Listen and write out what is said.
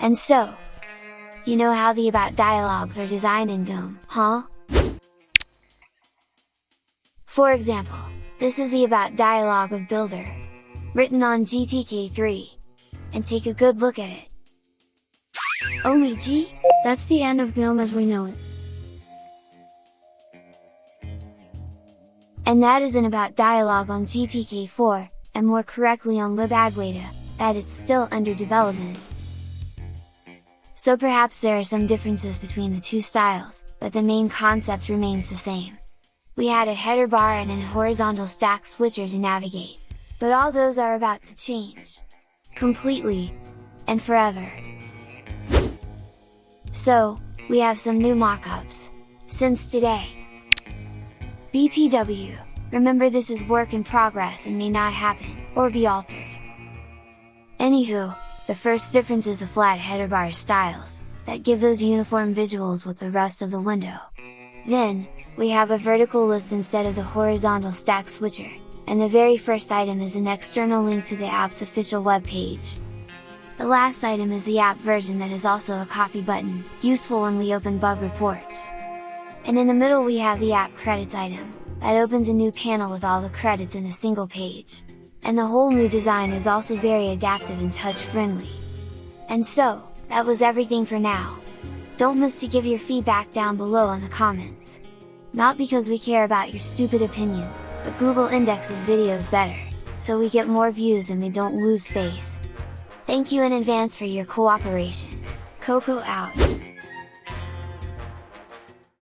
And so, you know how the About dialogues are designed in GNOME, huh? For example, this is the About dialog of Builder, written on GTK3, and take a good look at it. OMG, that's the end of GNOME as we know it. And that is an About dialog on GTK4, and more correctly on libadwaita, that it's still under development. So perhaps there are some differences between the two styles, but the main concept remains the same. We had a header bar and a horizontal stack switcher to navigate, but all those are about to change. Completely, and forever. So, we have some new mockups, since today. BTW, remember this is work in progress and may not happen, or be altered. Anywho, the first difference is the flat header bar styles, that give those uniform visuals with the rest of the window. Then, we have a vertical list instead of the horizontal stack switcher, and the very first item is an external link to the app's official web page. The last item is the app version that is also a copy button, useful when we open bug reports. And in the middle we have the app credits item, that opens a new panel with all the credits in a single page and the whole new design is also very adaptive and touch friendly. And so, that was everything for now. Don't miss to give your feedback down below in the comments. Not because we care about your stupid opinions, but Google indexes videos better, so we get more views and we don't lose face. Thank you in advance for your cooperation. Coco out!